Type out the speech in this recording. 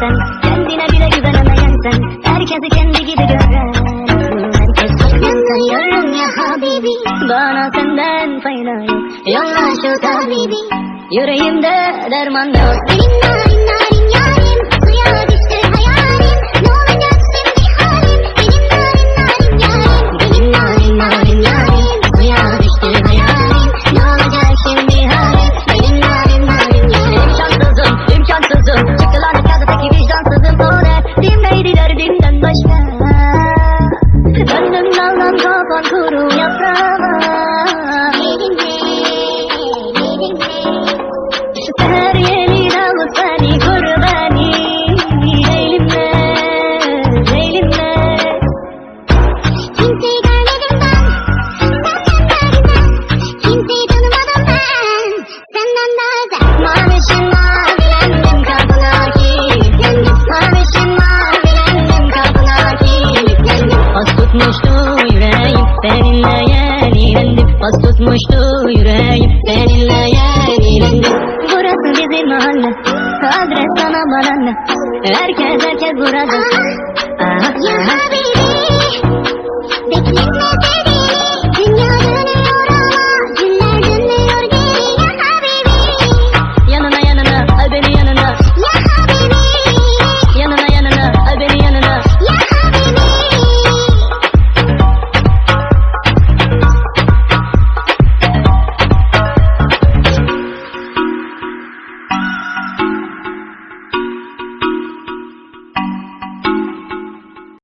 sen. Kendine bile güvenemeyen sen. Herkesi kendi gibi gören. Herkes çoktan sanıyorum ya Habibi. Bana senden fayda yok Yolla şu tabibi. Yüreğimde derman yok. Benim narinler kopan kuru yaprağıma. Elimle Elimle Her yeni dalı seni koru beni. Elimle, elimle. Kimseyi görmedim ben. Senden derinden Kimseyi tanımadım ben. Senden daha kapına kilitlendim Mavişim mavilendim kapına Toz tutmuştu yüreğim Seninle yenilendi Burası bizim mahalle Adres sana bana Herkes herkes burada. Aha, aha.